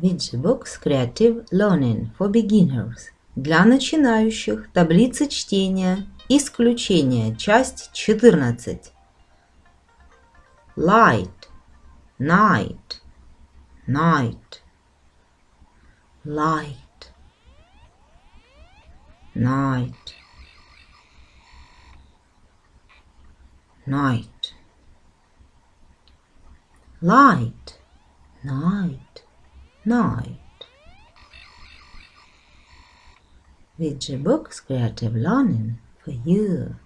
Books Creative Learning for Beginners. Для начинающих таблица чтения. Исключение. Часть 14. Light. Night. Night. Light. Night. Night. Light. Night. Night. With Books Creative Learning for you.